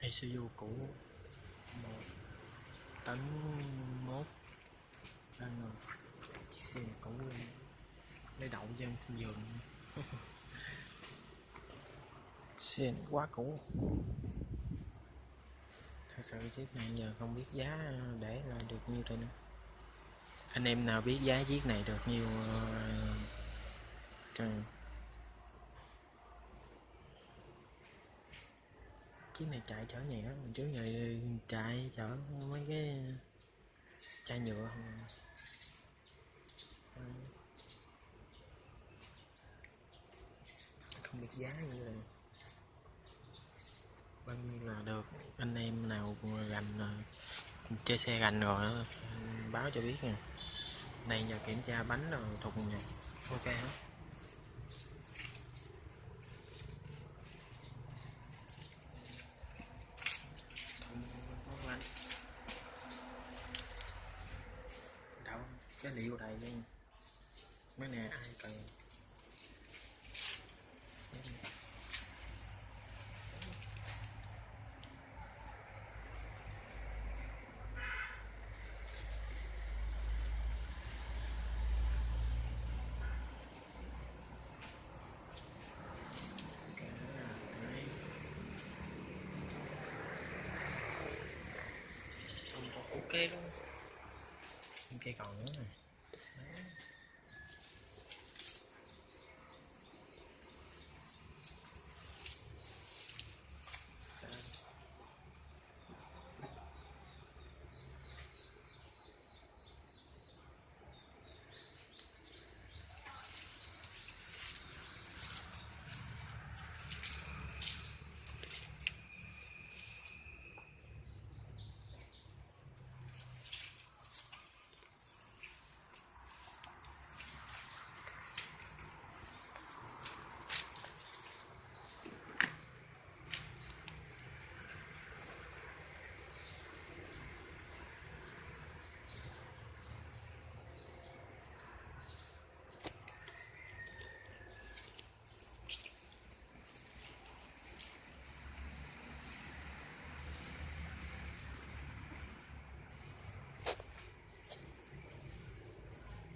Isuzu cũ. Một. Tấn mốt. Đang ngồi chiếc xe này cũ lên lấy đậu trên giường. Xe này quá cũ. Thật sự chiếc này giờ không biết giá để là được nhiêu rồi nữa. Anh em nào biết giá chiếc này được nhiêu ờ, cho chiếc này chạy chở nhẹ mình trước giờ chạy chở mấy cái chai nhựa. Không biết giá như là bao nhiêu là được. Anh em nào gành ờ, chơi xe gành rồi ờ, báo cho biết nè đây giờ kiểm tra bánh rồi thùng nè ok hết Không anh. đâu cái liệu đầy luôn. Mấy nè ai cần? Ok luôn. Ok còn nữa này